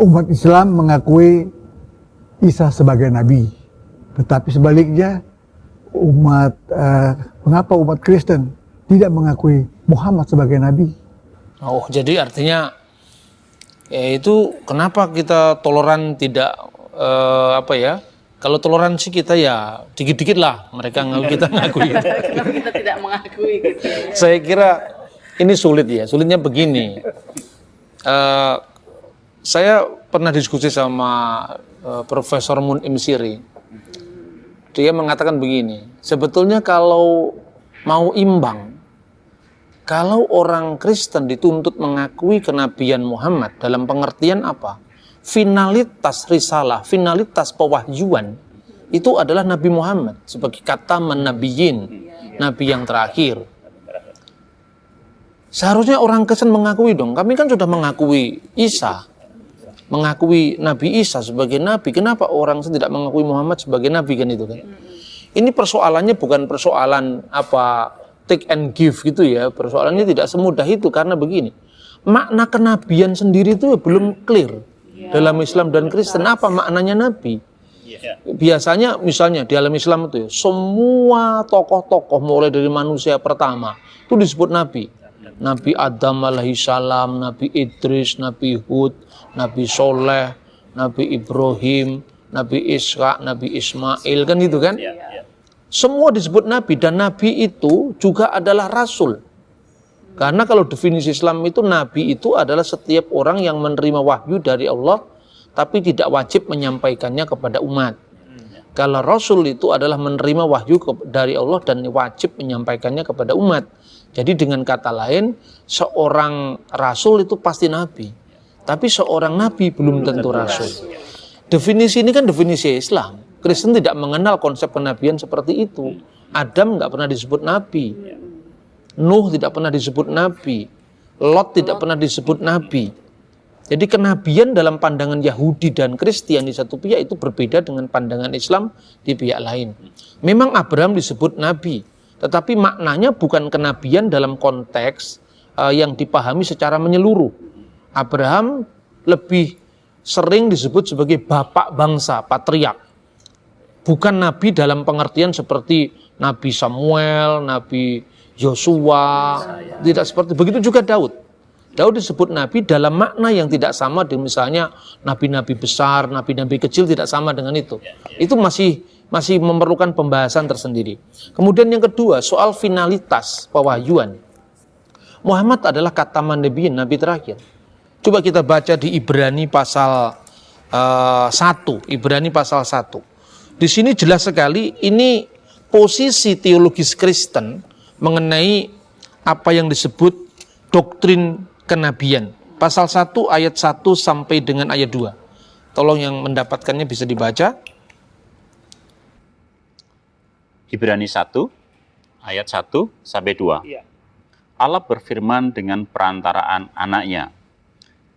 umat Islam mengakui Isa sebagai nabi. Tetapi sebaliknya umat uh, mengapa umat Kristen tidak mengakui Muhammad sebagai nabi? Oh, jadi artinya ya itu kenapa kita toleran tidak uh, apa ya? Kalau toleransi kita ya dikit-dikit lah mereka ngaku kita ngakui. Kenapa kita tidak mengakui gitu? Ya? Saya kira ini sulit ya. Sulitnya begini. Uh, saya pernah diskusi sama uh, Profesor Mun Imsiri. Dia mengatakan begini, sebetulnya kalau mau imbang, kalau orang Kristen dituntut mengakui kenabian Muhammad dalam pengertian apa? finalitas risalah, finalitas pewahyuan itu adalah Nabi Muhammad sebagai kata menabiyin, nabi yang terakhir. Seharusnya orang Kristen mengakui dong, kami kan sudah mengakui Isa, mengakui Nabi Isa sebagai nabi. Kenapa orang tidak mengakui Muhammad sebagai nabi kan itu kan? Ini persoalannya bukan persoalan apa take and give gitu ya. Persoalannya tidak semudah itu karena begini. Makna kenabian sendiri itu belum clear dalam Islam dan Kristen apa maknanya nabi? Biasanya misalnya di dalam Islam itu ya, semua tokoh-tokoh mulai dari manusia pertama itu disebut nabi. Nabi Adam alaihissalam, Nabi Idris, Nabi Hud, Nabi Soleh, Nabi Ibrahim, Nabi Ishak, Nabi Ismail kan gitu kan? Semua disebut nabi dan nabi itu juga adalah rasul. Karena kalau definisi Islam itu nabi itu adalah setiap orang yang menerima wahyu dari Allah tapi tidak wajib menyampaikannya kepada umat. Kalau rasul itu adalah menerima wahyu dari Allah dan wajib menyampaikannya kepada umat. Jadi dengan kata lain, seorang rasul itu pasti nabi. Tapi seorang nabi belum tentu rasul. Definisi ini kan definisi Islam. Kristen tidak mengenal konsep kenabian seperti itu. Adam nggak pernah disebut nabi. Nuh tidak pernah disebut nabi. Lot tidak pernah disebut nabi. Jadi kenabian dalam pandangan Yahudi dan Kristen di satu pihak itu berbeda dengan pandangan Islam di pihak lain. Memang Abraham disebut nabi, tetapi maknanya bukan kenabian dalam konteks uh, yang dipahami secara menyeluruh. Abraham lebih sering disebut sebagai bapak bangsa, patriark. Bukan nabi dalam pengertian seperti Nabi Samuel, Nabi Yosua, tidak seperti begitu juga Daud. Daud disebut nabi dalam makna yang tidak sama dengan misalnya nabi-nabi besar, nabi-nabi kecil tidak sama dengan itu. Itu masih masih memerlukan pembahasan tersendiri. Kemudian yang kedua, soal finalitas pewahyuan. Muhammad adalah kata nabi nabi terakhir. Coba kita baca di Ibrani pasal uh, 1, Ibrani pasal 1. Di sini jelas sekali ini posisi teologis Kristen mengenai apa yang disebut doktrin kenabian. Pasal 1 ayat 1 sampai dengan ayat 2. Tolong yang mendapatkannya bisa dibaca. Ibrani 1 ayat 1 sampai 2. Iya. Allah berfirman dengan perantaraan anaknya.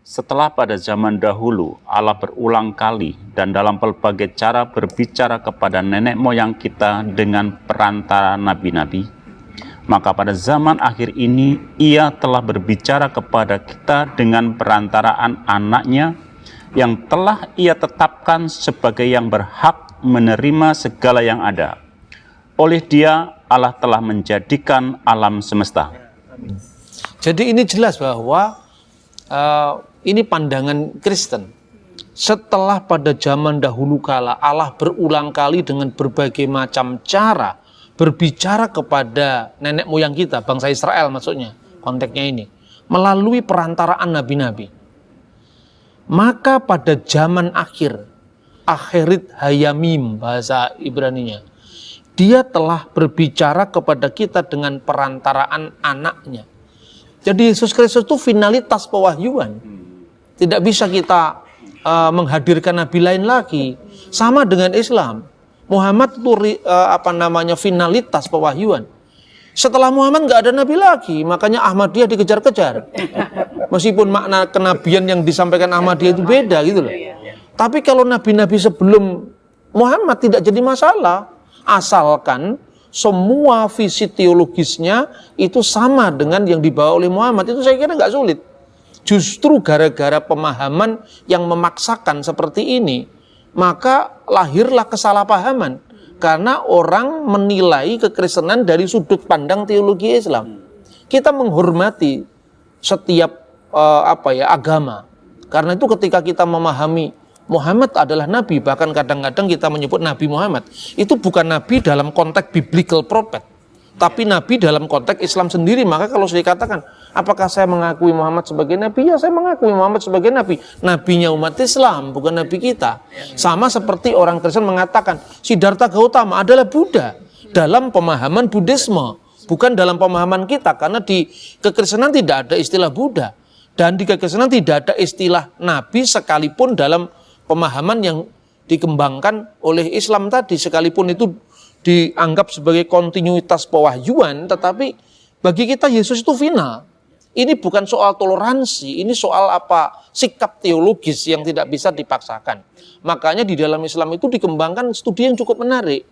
Setelah pada zaman dahulu Allah berulang kali dan dalam berbagai cara berbicara kepada nenek moyang kita dengan perantara nabi-nabi, maka pada zaman akhir ini ia telah berbicara kepada kita dengan perantaraan anaknya yang telah ia tetapkan sebagai yang berhak menerima segala yang ada. Oleh dia Allah telah menjadikan alam semesta. Jadi ini jelas bahwa uh, ini pandangan Kristen. Setelah pada zaman dahulu kala Allah berulang kali dengan berbagai macam cara berbicara kepada nenek moyang kita, bangsa Israel maksudnya, konteksnya ini, melalui perantaraan nabi-nabi. Maka pada zaman akhir, akhirit hayamim bahasa Ibraninya, dia telah berbicara kepada kita dengan perantaraan anaknya. Jadi Yesus Kristus itu finalitas pewahyuan. Tidak bisa kita uh, menghadirkan nabi lain lagi. Sama dengan Islam. Muhammad itu uh, apa namanya finalitas pewahyuan. Setelah Muhammad nggak ada nabi lagi, makanya Ahmadiyah dikejar-kejar. Meskipun makna kenabian yang disampaikan Ahmadiyah itu beda gitu loh. Tapi kalau nabi-nabi sebelum Muhammad tidak jadi masalah, asalkan semua visi teologisnya itu sama dengan yang dibawa oleh Muhammad itu saya kira nggak sulit. Justru gara-gara pemahaman yang memaksakan seperti ini, maka lahirlah kesalahpahaman karena orang menilai kekristenan dari sudut pandang teologi Islam. Kita menghormati setiap uh, apa ya agama. Karena itu ketika kita memahami Muhammad adalah nabi, bahkan kadang-kadang kita menyebut Nabi Muhammad, itu bukan nabi dalam konteks biblical prophet, tapi nabi dalam konteks Islam sendiri. Maka kalau saya katakan, apakah saya mengakui Muhammad sebagai nabi? Ya, saya mengakui Muhammad sebagai nabi. Nabinya umat Islam, bukan nabi kita. Sama seperti orang Kristen mengatakan, Siddhartha Gautama adalah Buddha dalam pemahaman Buddhisme, bukan dalam pemahaman kita karena di kekristenan tidak ada istilah Buddha dan di kekristenan tidak ada istilah nabi sekalipun dalam pemahaman yang dikembangkan oleh Islam tadi sekalipun itu dianggap sebagai kontinuitas pewahyuan tetapi bagi kita Yesus itu final ini bukan soal toleransi ini soal apa sikap teologis yang tidak bisa dipaksakan. Makanya di dalam Islam itu dikembangkan studi yang cukup menarik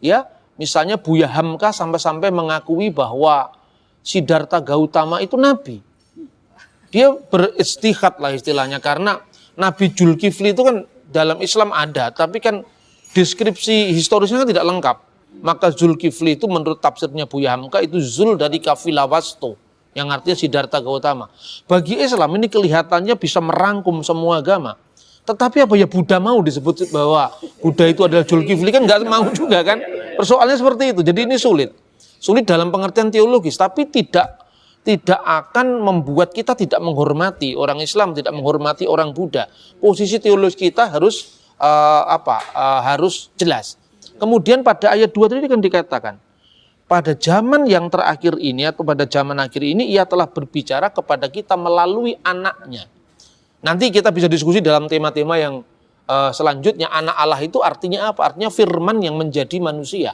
ya. Misalnya Buya Hamka sampai-sampai mengakui bahwa Siddhartha Gautama itu nabi. Dia beristihad lah istilahnya karena Nabi Julkifli itu kan dalam Islam ada, tapi kan deskripsi historisnya kan tidak lengkap. Maka Zulkifli itu menurut tafsirnya Buya Hamka itu Zul dari kafilah wasto yang artinya Siddhartha Gautama. Bagi Islam ini kelihatannya bisa merangkum semua agama. Tetapi apa ya Buddha mau disebut bahwa Buddha itu adalah Zulkifli kan nggak mau juga kan? Persoalannya seperti itu. Jadi ini sulit. Sulit dalam pengertian teologis, tapi tidak tidak akan membuat kita tidak menghormati orang Islam, tidak menghormati orang Buddha. Posisi teologis kita harus uh, apa? Uh, harus jelas. Kemudian pada ayat 2 tadi kan dikatakan, pada zaman yang terakhir ini atau pada zaman akhir ini ia telah berbicara kepada kita melalui anaknya. Nanti kita bisa diskusi dalam tema-tema yang uh, selanjutnya anak Allah itu artinya apa? Artinya firman yang menjadi manusia.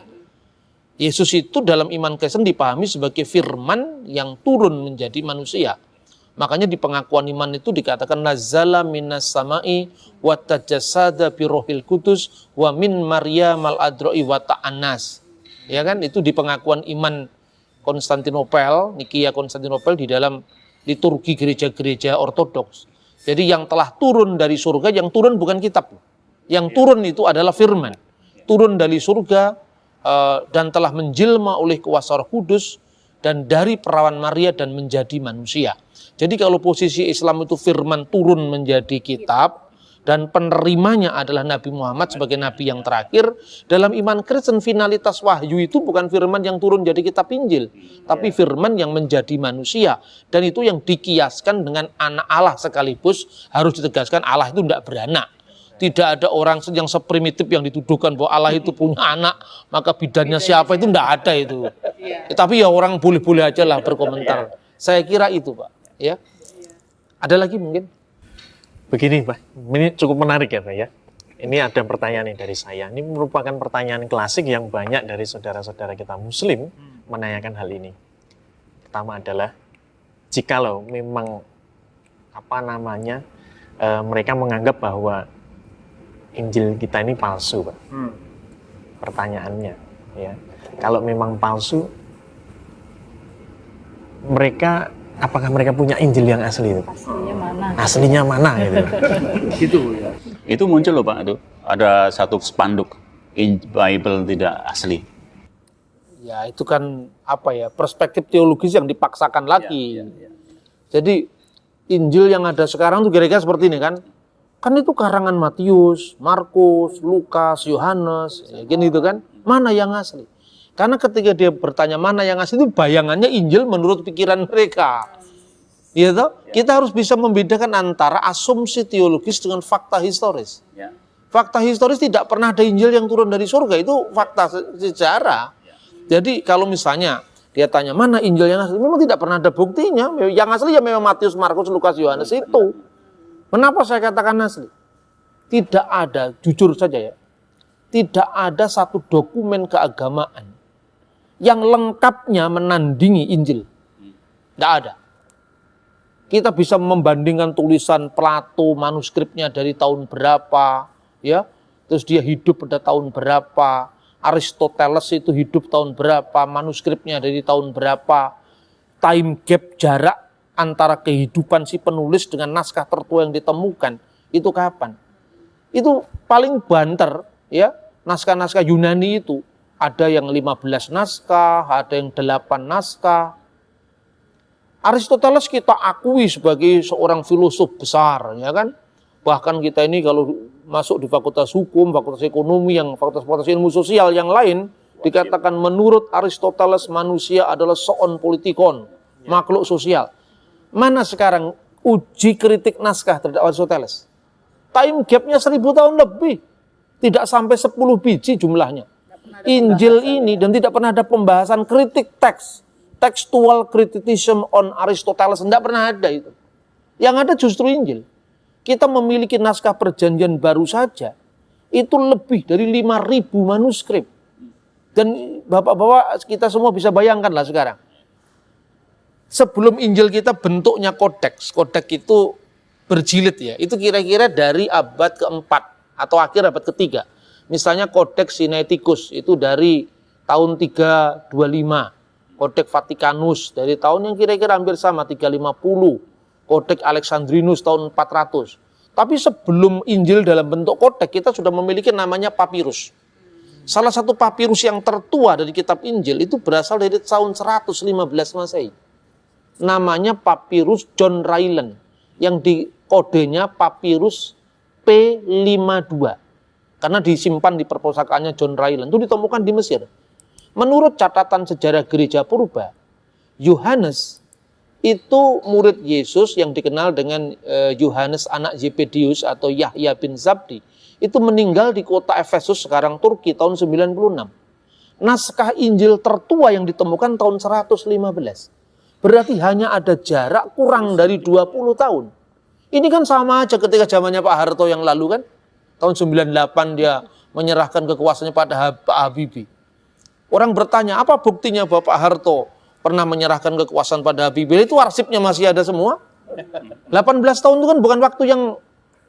Yesus itu dalam iman Kristen dipahami sebagai firman yang turun menjadi manusia. Makanya di pengakuan iman itu dikatakan nazala minas samai wa tajasada birohil kudus wa min maria mal adroi wa ta'anas. Ya kan itu di pengakuan iman Konstantinopel, Nikia Konstantinopel di dalam liturgi gereja-gereja ortodoks. Jadi yang telah turun dari surga, yang turun bukan kitab. Yang turun itu adalah firman. Turun dari surga, dan telah menjelma oleh kuasa Roh Kudus dan dari perawan Maria dan menjadi manusia. Jadi kalau posisi Islam itu firman turun menjadi kitab dan penerimanya adalah Nabi Muhammad sebagai nabi yang terakhir, dalam iman Kristen finalitas wahyu itu bukan firman yang turun jadi kitab Injil, tapi firman yang menjadi manusia. Dan itu yang dikiaskan dengan anak Allah sekaligus harus ditegaskan Allah itu tidak beranak tidak ada orang yang seprimitif yang dituduhkan bahwa Allah itu punya anak, maka bidannya siapa itu tidak ada itu. Ya. Tapi ya orang boleh-boleh aja lah berkomentar. Saya kira itu Pak. Ya. Ada lagi mungkin? Begini Pak, ini cukup menarik ya Pak ya. Ini ada pertanyaan nih dari saya. Ini merupakan pertanyaan klasik yang banyak dari saudara-saudara kita Muslim menanyakan hal ini. Pertama adalah, jikalau memang apa namanya e, mereka menganggap bahwa Injil kita ini palsu, Pak. Hmm. Pertanyaannya, ya. Kalau memang palsu, mereka apakah mereka punya Injil yang asli itu? Aslinya mana? Aslinya mana gitu. gitu ya. Itu muncul loh Pak itu. Ada satu spanduk Bible tidak asli. Ya itu kan apa ya perspektif teologis yang dipaksakan lagi. Ya, ya, ya. Jadi Injil yang ada sekarang tuh kira-kira seperti ini kan Kan itu karangan Matius, Markus, Lukas, Yohanes, ya, gitu kan. Mana yang asli? Karena ketika dia bertanya mana yang asli itu bayangannya Injil menurut pikiran mereka. Ya toh? Kita harus bisa membedakan antara asumsi teologis dengan fakta historis. Ya. Fakta historis tidak pernah ada Injil yang turun dari surga, itu fakta sejarah. Jadi kalau misalnya dia tanya mana Injil yang asli, memang tidak pernah ada buktinya. Yang asli ya memang Matius, Markus, Lukas, Yohanes itu. Kenapa saya katakan asli? Tidak ada, jujur saja ya, tidak ada satu dokumen keagamaan yang lengkapnya menandingi Injil. Tidak ada. Kita bisa membandingkan tulisan Plato, manuskripnya dari tahun berapa, ya, terus dia hidup pada tahun berapa, Aristoteles itu hidup tahun berapa, manuskripnya dari tahun berapa, time gap jarak antara kehidupan si penulis dengan naskah tertua yang ditemukan itu kapan? Itu paling banter ya naskah-naskah Yunani itu ada yang 15 naskah, ada yang 8 naskah. Aristoteles kita akui sebagai seorang filosof besar, ya kan? Bahkan kita ini kalau masuk di fakultas hukum, fakultas ekonomi, yang fakultas-fakultas ilmu sosial yang lain, dikatakan menurut Aristoteles manusia adalah seon politikon, makhluk sosial. Mana sekarang uji kritik naskah terhadap Aristoteles? Time gapnya seribu tahun lebih. Tidak sampai 10 biji jumlahnya. Injil ini dan tidak pernah ada pembahasan kritik teks. Textual criticism on Aristoteles. Tidak pernah ada itu. Yang ada justru Injil. Kita memiliki naskah perjanjian baru saja. Itu lebih dari 5.000 manuskrip. Dan bapak-bapak kita semua bisa bayangkan lah sekarang. Sebelum Injil kita bentuknya kodeks. Kodeks itu berjilid ya. Itu kira-kira dari abad keempat atau akhir abad ketiga. Misalnya Codex Sinaiticus itu dari tahun 325. Codex Vaticanus dari tahun yang kira-kira hampir sama 350. Codex Alexandrinus tahun 400. Tapi sebelum Injil dalam bentuk kodek kita sudah memiliki namanya papirus. Salah satu papirus yang tertua dari kitab Injil itu berasal dari tahun 115 Masehi. Namanya papirus John Ryland yang di kodenya papirus P52 karena disimpan di perpustakaannya John Ryland itu ditemukan di Mesir. Menurut catatan sejarah gereja purba, Yohanes itu murid Yesus yang dikenal dengan eh, Yohanes anak Zebedius atau Yahya bin Zabdi itu meninggal di kota Efesus sekarang Turki tahun 96. Naskah Injil tertua yang ditemukan tahun 115. Berarti hanya ada jarak kurang dari 20 tahun ini kan sama aja ketika zamannya Pak Harto yang lalu kan. Tahun 98 dia menyerahkan kekuasaannya pada Pak Habibie. Orang bertanya, apa buktinya Bapak Harto pernah menyerahkan kekuasaan pada Habibie? Itu arsipnya masih ada semua. 18 tahun itu kan bukan waktu yang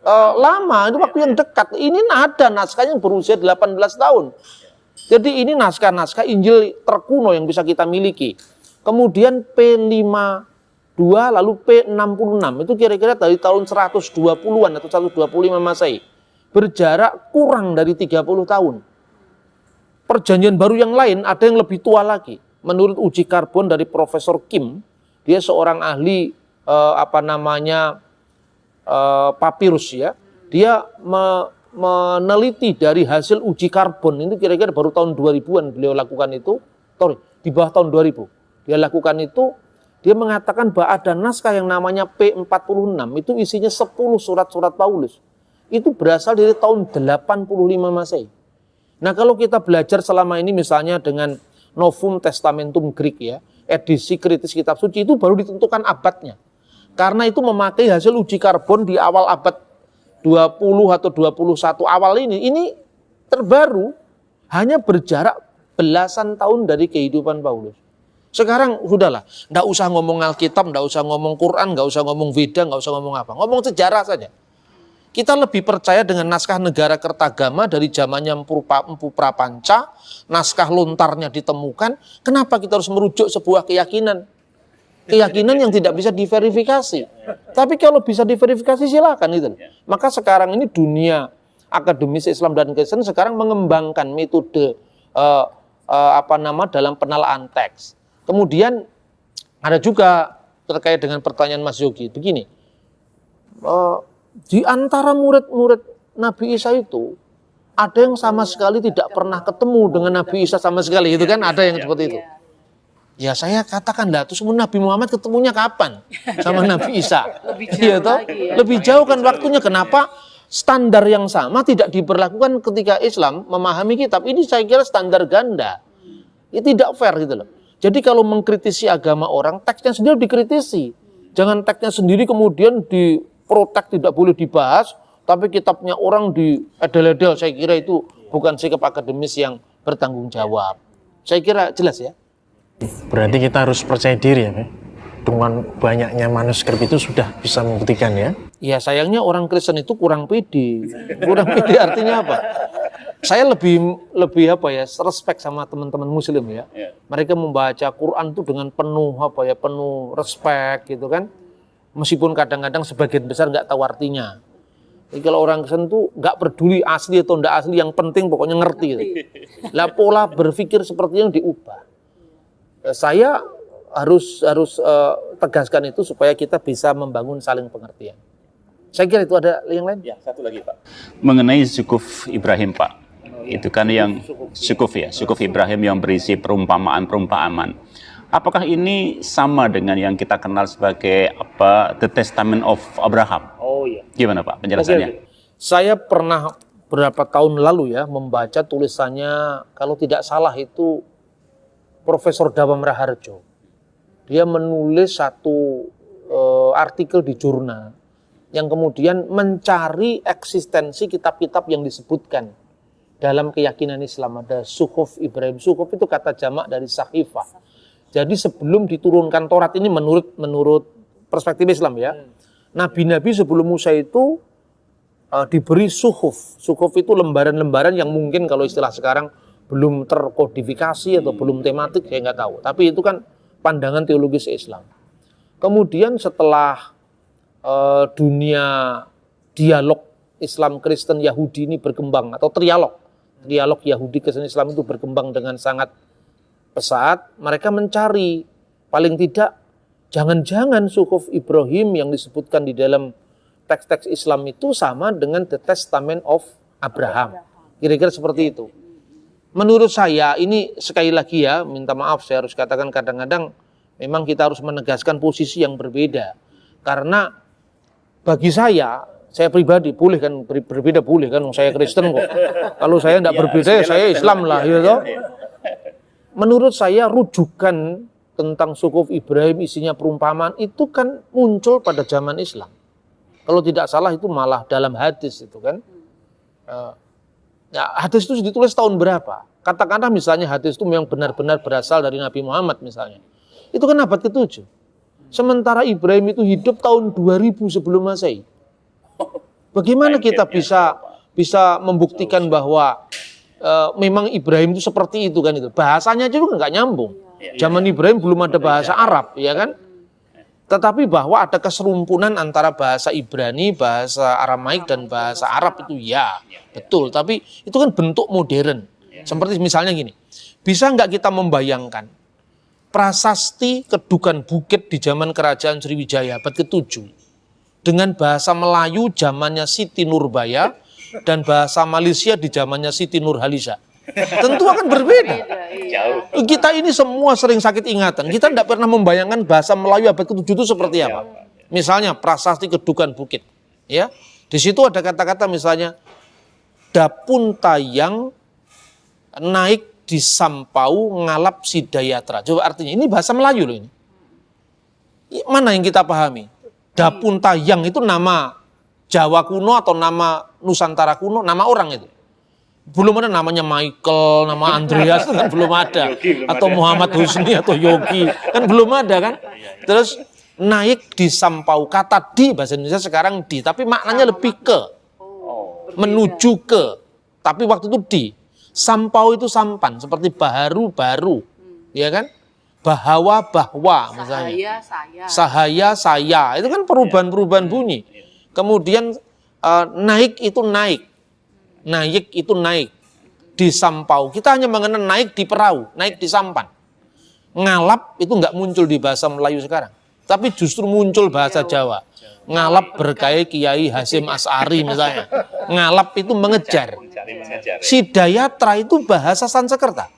uh, lama, itu waktu yang dekat. Ini ada naskah yang berusia 18 tahun. Jadi ini naskah-naskah Injil terkuno yang bisa kita miliki. Kemudian P5 2 lalu P66 itu kira-kira dari tahun 120-an atau 125 Masehi. Berjarak kurang dari 30 tahun. Perjanjian baru yang lain ada yang lebih tua lagi. Menurut uji karbon dari Profesor Kim, dia seorang ahli eh, apa namanya eh, papirus ya. Dia me, meneliti dari hasil uji karbon itu kira-kira baru tahun 2000-an beliau lakukan itu. Sorry, di bawah tahun 2000. Dia lakukan itu dia mengatakan bahwa ada naskah yang namanya P46, itu isinya 10 surat-surat Paulus. Itu berasal dari tahun 85 Masehi. Nah kalau kita belajar selama ini misalnya dengan Novum Testamentum Greek ya, edisi kritis kitab suci itu baru ditentukan abadnya. Karena itu memakai hasil uji karbon di awal abad 20 atau 21 awal ini, ini terbaru hanya berjarak belasan tahun dari kehidupan Paulus. Sekarang sudahlah, nggak usah ngomong Alkitab, nggak usah ngomong Quran, nggak usah ngomong Veda, nggak usah ngomong apa. Ngomong sejarah saja. Kita lebih percaya dengan naskah negara kertagama dari zamannya Empu Prapanca, naskah lontarnya ditemukan. Kenapa kita harus merujuk sebuah keyakinan? Keyakinan yang tidak bisa diverifikasi. Tapi kalau bisa diverifikasi silakan itu. Maka sekarang ini dunia akademis Islam dan Kristen sekarang mengembangkan metode uh, uh, apa nama dalam penalaan teks Kemudian ada juga terkait dengan pertanyaan Mas Yogi, begini, uh, di antara murid-murid Nabi Isa itu, ada yang sama sekali tidak pernah ketemu dengan Nabi Isa sama sekali, itu kan ada yang seperti itu. Ya saya katakan lah, terus Nabi Muhammad ketemunya kapan sama Nabi Isa? Lebih jauh ya, toh? ya. Lebih jauh kan waktunya. Kenapa standar yang sama tidak diberlakukan ketika Islam memahami kitab? Ini saya kira standar ganda. Ini tidak fair gitu loh. Jadi kalau mengkritisi agama orang, teksnya sendiri dikritisi. Jangan teksnya sendiri kemudian diprotek tidak boleh dibahas, tapi kitabnya orang di edel-edel. Saya kira itu bukan sikap akademis yang bertanggung jawab. Saya kira jelas ya. Berarti kita harus percaya diri ya, dengan banyaknya manuskrip itu sudah bisa membuktikan ya. Ya sayangnya orang Kristen itu kurang pede. Kurang pede artinya apa? Saya lebih lebih apa ya respect sama teman-teman muslim ya. Yeah. Mereka membaca Quran itu dengan penuh apa ya penuh respect gitu kan. Meskipun kadang-kadang sebagian besar nggak tahu artinya. Jadi kalau orang Kristen tuh nggak peduli asli atau nggak asli, yang penting pokoknya ngerti. gitu. Lah pola berpikir seperti yang diubah. Eh, Saya harus harus eh, tegaskan itu supaya kita bisa membangun saling pengertian. Saya kira itu ada yang lain. Ya, satu lagi Pak. Mengenai sukuf Ibrahim Pak. Itu kan yang sukuf ya, sukuf Ibrahim yang berisi perumpamaan-perumpamaan. Apakah ini sama dengan yang kita kenal sebagai apa The Testament of Abraham? Oh iya. Gimana Pak penjelasannya? Oke, oke. Saya pernah beberapa tahun lalu ya membaca tulisannya kalau tidak salah itu Profesor Dawam Raharjo. Dia menulis satu eh, artikel di jurnal yang kemudian mencari eksistensi kitab-kitab yang disebutkan dalam keyakinan Islam ada Suhuf Ibrahim. Suhuf itu kata jamak dari sahifah. Jadi sebelum diturunkan Taurat ini menurut menurut perspektif Islam ya, nabi-nabi sebelum Musa itu uh, diberi suhuf. Suhuf itu lembaran-lembaran yang mungkin kalau istilah sekarang belum terkodifikasi atau belum tematik saya nggak tahu. Tapi itu kan pandangan teologis Islam. Kemudian setelah uh, dunia dialog Islam Kristen Yahudi ini berkembang atau trialog, dialog Yahudi Kristen Islam itu berkembang dengan sangat pesat, mereka mencari paling tidak jangan-jangan suhuf Ibrahim yang disebutkan di dalam teks-teks Islam itu sama dengan The Testament of Abraham. Kira-kira seperti itu. Menurut saya ini sekali lagi ya, minta maaf saya harus katakan kadang-kadang memang kita harus menegaskan posisi yang berbeda. Karena bagi saya, saya pribadi boleh kan ber- berbeda boleh kan, saya Kristen kok. Kalau saya tidak berbeda ya saya Islam lah, gitu. toh. Menurut saya rujukan tentang sukuf Ibrahim isinya perumpamaan itu kan muncul pada zaman Islam. Kalau tidak salah itu malah dalam hadis itu kan. Ya, hadis itu ditulis tahun berapa? Katakanlah misalnya hadis itu memang benar-benar berasal dari Nabi Muhammad misalnya. Itu kan abad ke-7. Sementara Ibrahim itu hidup tahun 2000 sebelum Masehi. Bagaimana kita bisa bisa membuktikan bahwa eh, memang Ibrahim itu seperti itu kan itu. Bahasanya juga nggak nyambung. Zaman Ibrahim belum ada bahasa Arab, ya kan? Tetapi bahwa ada keserumpunan antara bahasa Ibrani, bahasa Aramaik dan bahasa Arab itu ya, betul. Tapi itu kan bentuk modern. Seperti misalnya gini, bisa nggak kita membayangkan prasasti kedukan bukit di zaman kerajaan Sriwijaya abad ke-7 dengan bahasa Melayu zamannya Siti Nurbaya dan bahasa Malaysia di zamannya Siti Nurhaliza. Tentu akan berbeda. Kita ini semua sering sakit ingatan. Kita tidak pernah membayangkan bahasa Melayu abad ke-7 itu seperti apa. Misalnya prasasti kedukan bukit. Ya, di situ ada kata-kata misalnya dapun tayang naik di sampau ngalap sidayatra. Coba artinya ini bahasa Melayu loh ini. Mana yang kita pahami? Dapun tayang itu nama Jawa kuno atau nama Nusantara kuno, nama orang itu. Belum ada namanya Michael, nama Andreas kan belum ada. Atau Muhammad Husni atau Yogi, kan belum ada kan. Terus naik di sampau, kata di bahasa Indonesia sekarang di, tapi maknanya lebih ke menuju ke. Tapi waktu itu di. Sampau itu sampan, seperti baharu baru, ya kan? Bahawa bahwa misalnya. Saya, saya. Sahaya saya, itu kan perubahan-perubahan bunyi. Kemudian eh, naik itu naik, naik itu naik di sampau. Kita hanya mengenal naik di perahu, naik di sampan. Ngalap itu nggak muncul di bahasa Melayu sekarang, tapi justru muncul bahasa Jawa. Ngalap berkait Kiai Hasim As'ari misalnya. Ngalap itu mengejar. Sidayatra itu bahasa Sansekerta.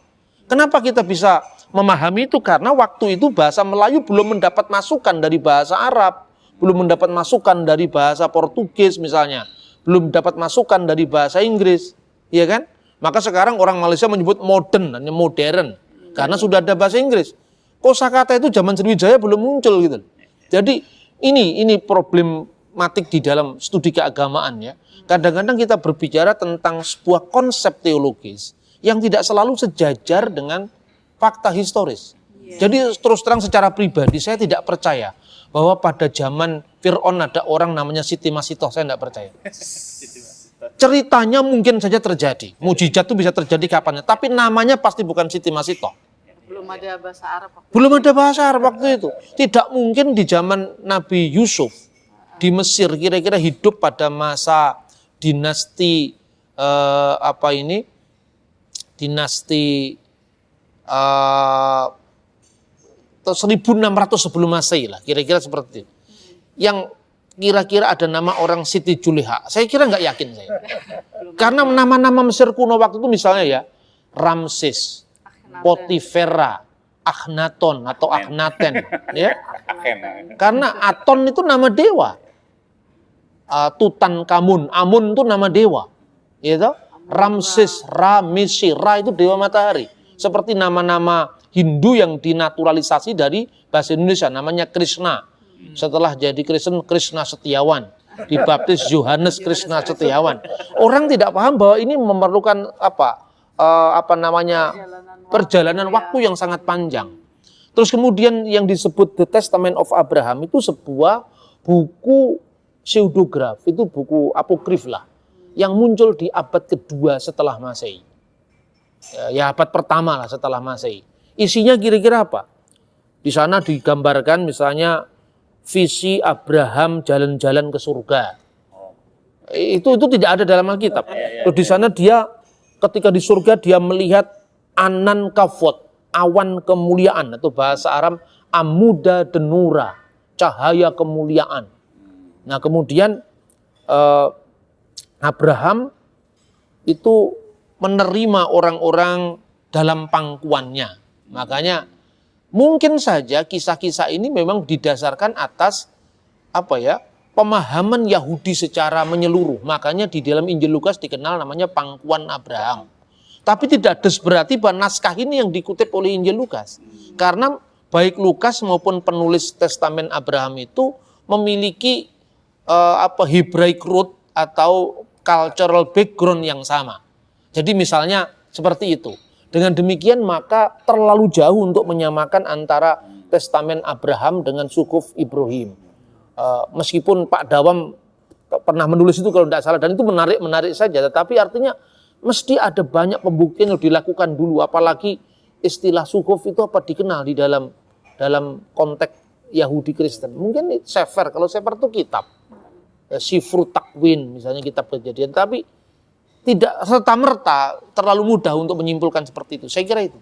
Kenapa kita bisa memahami itu? Karena waktu itu bahasa Melayu belum mendapat masukan dari bahasa Arab, belum mendapat masukan dari bahasa Portugis misalnya, belum dapat masukan dari bahasa Inggris, ya kan? Maka sekarang orang Malaysia menyebut modern, hanya modern, karena sudah ada bahasa Inggris. Kosakata itu zaman Sriwijaya belum muncul gitu. Jadi ini ini problematik di dalam studi keagamaan ya. Kadang-kadang kita berbicara tentang sebuah konsep teologis yang tidak selalu sejajar dengan fakta historis. Jadi terus terang secara pribadi saya tidak percaya bahwa pada zaman Fir'aun ada orang namanya Siti Masitoh, saya tidak percaya. Ceritanya mungkin saja terjadi, mujizat itu bisa terjadi kapan, tapi namanya pasti bukan Siti Masitoh. Belum ada bahasa Arab. waktu Belum ada bahasa Arab waktu itu. Tidak mungkin di zaman Nabi Yusuf di Mesir kira-kira hidup pada masa dinasti eh, apa ini? Dinasti eh, 1600 sebelum Masehi lah, kira-kira seperti itu. Yang kira-kira ada nama orang Siti Juleha. Saya kira nggak yakin saya. Karena nama-nama Mesir kuno waktu itu misalnya ya Ramses, Potifera, Akhenaton atau Akhenaten, ya. Karena Aton itu nama dewa. Uh, Tutankhamun, Amun itu nama dewa. Gitu? Ramses, Ra, Misi, Ra itu dewa matahari. Seperti nama-nama Hindu yang dinaturalisasi dari bahasa Indonesia namanya Krishna. Setelah jadi Kristen, Krishna Setiawan. Dibaptis Yohanes Krishna Setiawan. Orang tidak paham bahwa ini memerlukan apa? eh, apa namanya perjalanan waktu yang sangat panjang. Terus kemudian yang disebut The Testament of Abraham itu sebuah buku pseudograf, itu buku apokrif lah, yang muncul di abad kedua setelah Masehi. Ya, ya abad pertama lah setelah Masehi. Isinya kira-kira apa? Di sana digambarkan misalnya visi Abraham jalan-jalan ke surga. Itu itu tidak ada dalam Alkitab. Terus di sana dia ketika di surga dia melihat anan kafot, awan kemuliaan atau bahasa Arab amuda denura, cahaya kemuliaan. Nah, kemudian eh, Abraham itu menerima orang-orang dalam pangkuannya. Makanya mungkin saja kisah-kisah ini memang didasarkan atas apa ya? pemahaman Yahudi secara menyeluruh. Makanya di dalam Injil Lukas dikenal namanya pangkuan Abraham. Tapi tidak des berarti bahwa naskah ini yang dikutip oleh Injil Lukas. Karena baik Lukas maupun penulis testamen Abraham itu memiliki eh, apa Hebraic root atau cultural background yang sama. Jadi misalnya seperti itu. Dengan demikian maka terlalu jauh untuk menyamakan antara testamen Abraham dengan sukuf Ibrahim. Eh, meskipun Pak Dawam pernah menulis itu kalau tidak salah dan itu menarik menarik saja tetapi artinya mesti ada banyak pembuktian yang dilakukan dulu apalagi istilah sukuf itu apa dikenal di dalam dalam konteks Yahudi Kristen mungkin sefer kalau sefer itu kitab Sifru Takwin misalnya kitab kejadian tapi tidak serta merta terlalu mudah untuk menyimpulkan seperti itu. Saya kira itu